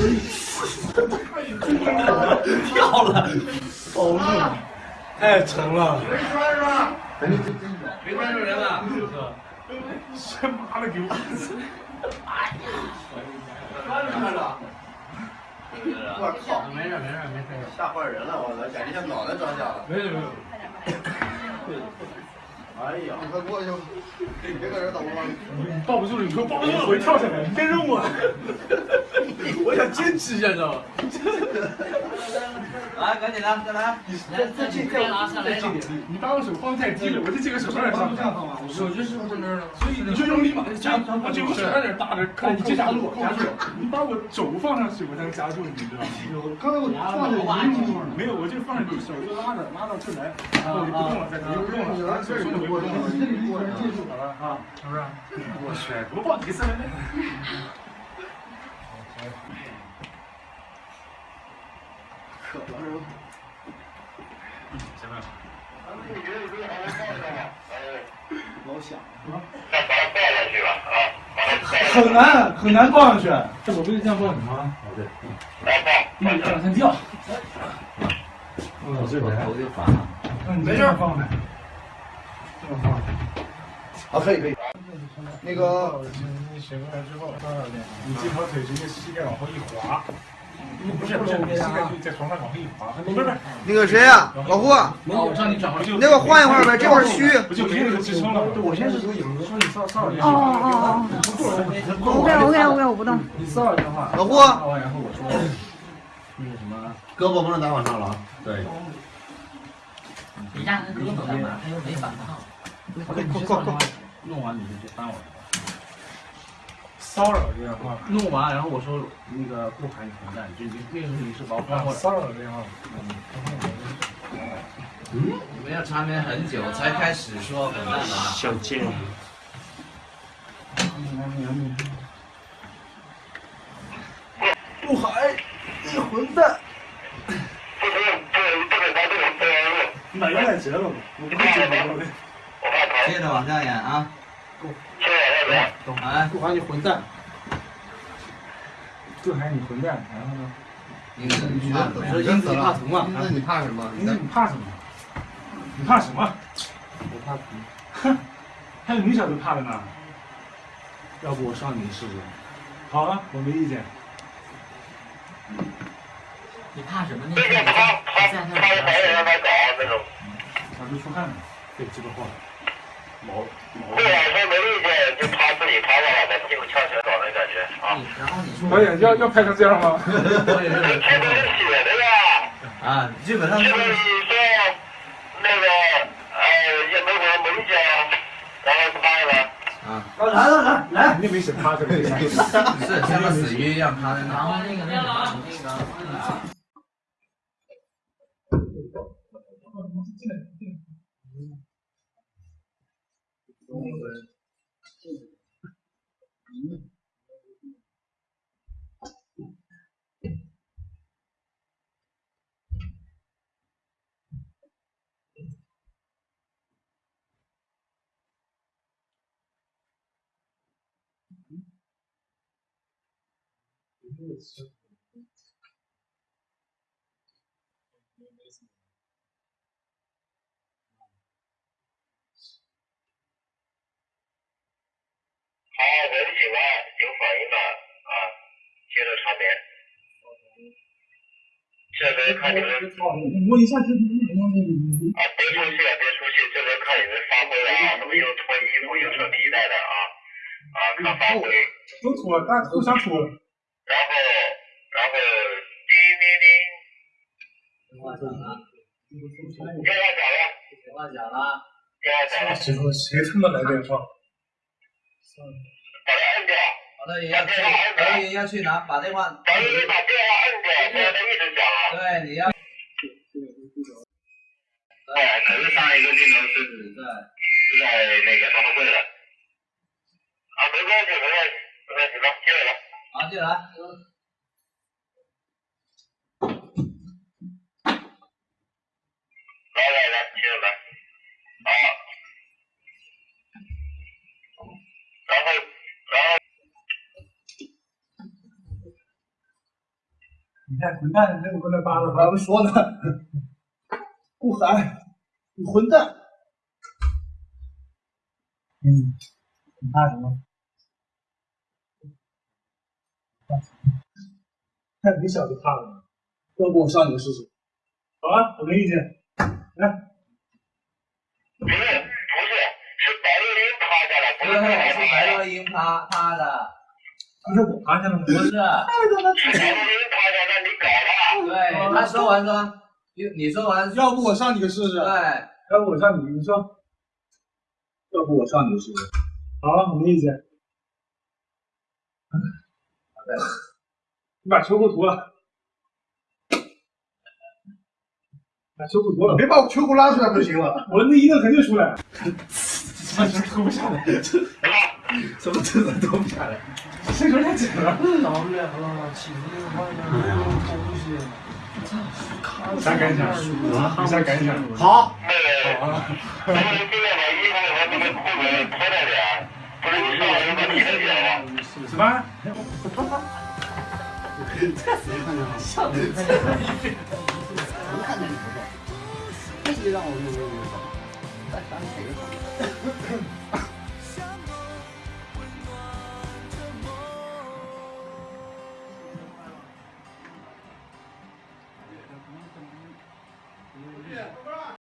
掉了，保命，太沉了。没摔是吧？没摔着人了，这妈的给我！摔着了。我靠！没事没事没事，吓坏人了，我操！感觉像脑袋着响了。没有没有。哎呀！你快过去！你别搁这等了。你抱不住了，你快抱不住了，我一跳下来，你别扔我。我想坚持一下，你知道吗？来，赶紧的，再来。再再近再拉上来一点，你把我手放太低了，我就这个手上点上。手就是放那儿了，所以你就用力把它夹，把这个手上点搭着，看你夹住我，夹住我。你把我肘放上去，我才能夹住你，你知道吗？刚才我放着你没有，我就放着你手就拉着，拉到这来，然后你不动了，再不动了，手松了，不动了，我记住好了啊，是不是？我去，我抱几次？可了是吧？行吧。老响啊！很难很难抱上去，这我不是这样抱你吗？哦对，嗯，这样先掉。我这边头就烦了。没事放呗。这么放。啊，可以可以。那个，你醒过来之后？你这条腿直接膝盖往后一滑。不是不是，你膝盖就在床上往后一滑。不是不是。那个谁呀，老胡。我让你转回去。那个换一会儿呗，这块虚。不就没那个支撑了？我先是有影子说你骚骚扰电话。哦哦哦。OK OK OK，我不动。你骚扰电话。老胡。然后我说那个什么，胳膊不能打往上了啊。对。你压根胳膊干嘛？他又没反抗。快快快快！弄完你就去翻我。骚扰电话。弄完，然后我说那个不喊你混蛋，就你那时候你是把我翻过来。骚扰电话。嗯。你们要缠绵很久才开始说混蛋吗？小贱。不喊你混蛋。哪个来接了？我不会接的。接着往下演啊！懂啊！不喊你混蛋，不喊你混蛋，然后呢？英子，你说英子怕疼吗？那你怕什么？英子你怕什么？你怕什么？我怕疼。哼，还有你小子怕的呢。要不我上你试试？好啊，我没意见。你怕什么？你在在那儿。他就出汗了，对，这个话。毛毛。对啊，说没意见，就趴自己趴下来的，屁股翘起来搞那感觉啊。然后你说。导演要要拍成这样吗？导演是拍成写的呀。啊，基本上。就是你说那个，哎，也没什么没意见啊，然后趴下来。啊。来来来来，肯定没写趴着。是像个死鱼一样趴在那。然后那个那个那个。好，闻醒了，有反应了啊，接着长眠。这边看你们。我一下这啊，别出去，别出去，这边看你们发挥了啊，什么又脱衣服又扯皮带的啊，啊，看发挥。都脱，大家互相脱。然后，然后，叮叮叮。电话响了。电话响了。电话响了。电话响了。谁说谁他妈来电话？把它按掉。好的，也要去，导演要去拿，把电话。把电话按掉。对，你要。对，可是上一个镜头是在是在那个发布会的。啊，没关系，没关系，没关系，来，接着来。好，接着来。看混蛋，那个混蛋扒了，咱们说呢，顾寒，你混蛋。嗯，你怕什么？看你小子怕了吗？要不我上你试试？好啊，我没意见。来，不是不是，是白鹿林趴下了，不对，是是白洛英趴趴的，不是我趴下了吗？不是。是白鹿林趴下，那你搞了。对，他说完说，你你说完，要不我上你个试试？对，要不我上你，你说。要不我上你试试？好，我没意见。你把球给我涂了，把球给我涂了，别把我球给我拉出来不就行了？我那一定肯定出来。把球脱不下来，什么真的脱不下来。这有点紧了。老远了，起那个外面有东西。啥感想？你啥感想？好，那个，咱们尽量把衣服和那个裤子脱掉点，不是你上来就把你的剪了。什么？像人看见我看见你不是？这让我用用用，再想哪个？